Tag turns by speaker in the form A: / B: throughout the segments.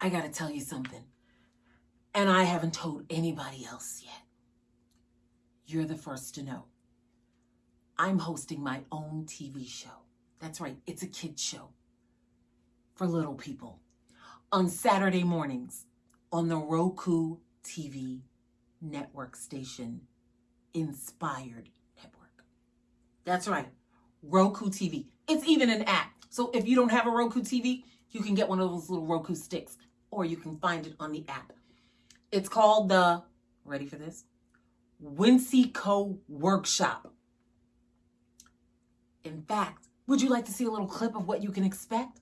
A: I got to tell you something. And I haven't told anybody else yet. You're the first to know. I'm hosting my own TV show. That's right, it's a kid's show for little people on Saturday mornings on the Roku TV network station, Inspired Network. That's right, Roku TV. It's even an app. So if you don't have a Roku TV, you can get one of those little Roku sticks or you can find it on the app. It's called the, ready for this? Wincy Co Workshop. In fact, would you like to see a little clip of what you can expect?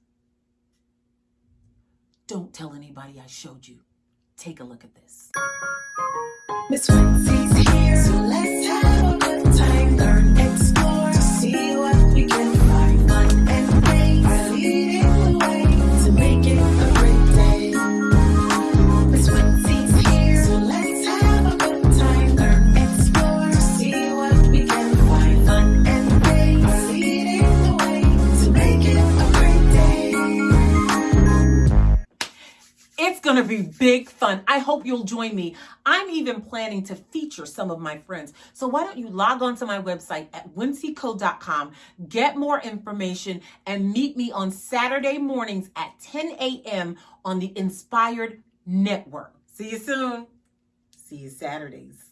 A: Don't tell anybody I showed you. Take a look at this. Miss Wincy's It's going to be big fun. I hope you'll join me. I'm even planning to feature some of my friends. So why don't you log on to my website at wincyco.com, get more information, and meet me on Saturday mornings at 10 a.m. on the Inspired Network. See you soon. See you Saturdays.